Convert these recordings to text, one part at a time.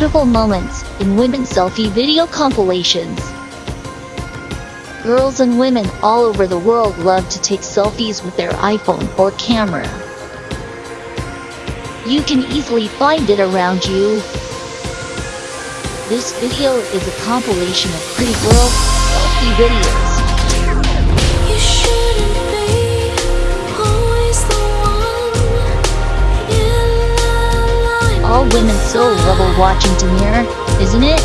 beautiful moments in women selfie video compilations. Girls and women all over the world love to take selfies with their iPhone or camera. You can easily find it around you. This video is a compilation of pretty girl selfie videos. All women so love watching Demir, isn't it?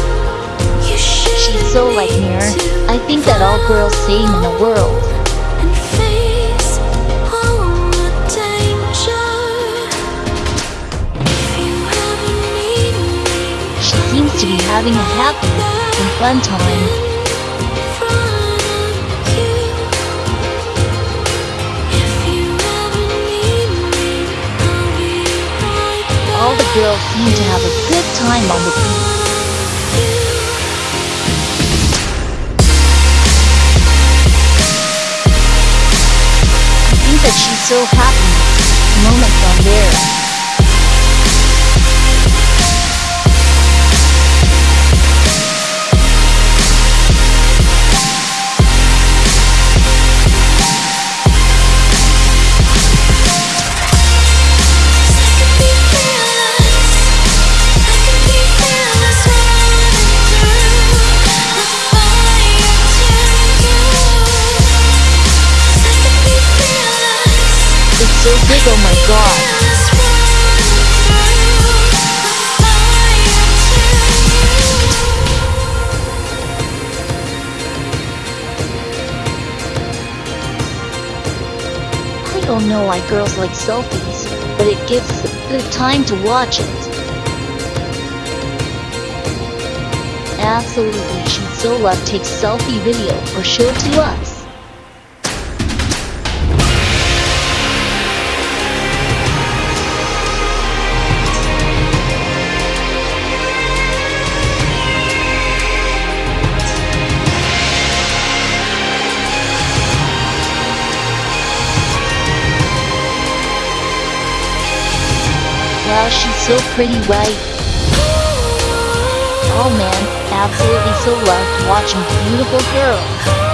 She's so like Mir. I think that all girls same in the world. and face all the danger. If you ever need me, She seems to be having a happy and fun time. All the girls seem to have a good time on the beach. I think that she's so happy. So big, oh my god. I don't know why girls like selfies, but it gives good time to watch it. Absolutely, she'd so love take selfie video or show to us. Wow, she's so pretty, right? Oh man, absolutely so loved watching beautiful girls.